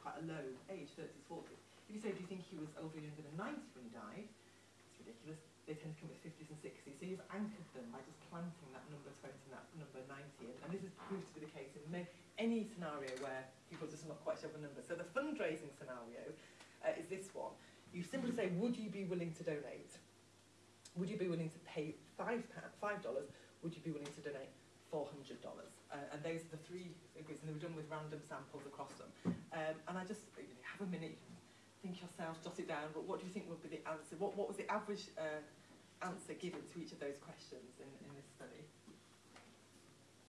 quite a low age, 30s, 40s. If you say, do you think he was older than 90 when he died? It's ridiculous. They tend to come with 50s and 60s. So you've anchored them by just planting that number 20 and that number 90. And, and this has proved to be the case in any scenario where people are just not quite sure of a number. So the fundraising scenario uh, is this one. You simply say, would you be willing to donate? Would you be willing to pay five five dollars? Would you be willing to donate four hundred dollars? Uh, and those are the three figures, and they were done with random samples across them. Um, and I just you know, have a minute, think yourself, jot it down. But what do you think would be the answer? What what was the average uh, answer given to each of those questions in, in?